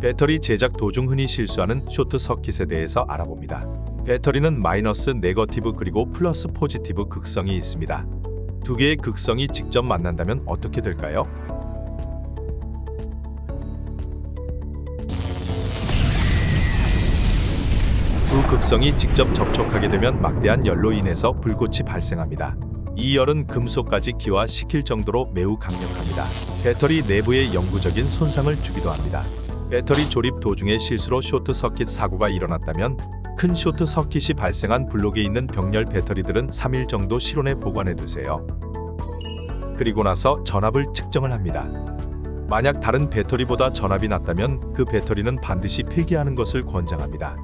배터리 제작 도중 흔히 실수하는 쇼트 서킷에 대해서 알아봅니다. 배터리는 마이너스 negative 그리고 플러스 positive 극성이 있습니다. 두 개의 극성이 직접 만난다면 어떻게 될까요? 두 극성이 직접 접촉하게 되면 막대한 열로 인해서 불꽃이 발생합니다. 이 열은 금속까지 기화시킬 정도로 매우 강력합니다. 배터리 내부에 영구적인 손상을 주기도 합니다. 배터리 조립 도중에 실수로 쇼트 서킷 사고가 일어났다면 큰 쇼트 서킷이 발생한 블록에 있는 병렬 배터리들은 3일 정도 실온에 보관해 두세요. 그리고 나서 전압을 측정을 합니다. 만약 다른 배터리보다 전압이 낮다면 그 배터리는 반드시 폐기하는 것을 권장합니다.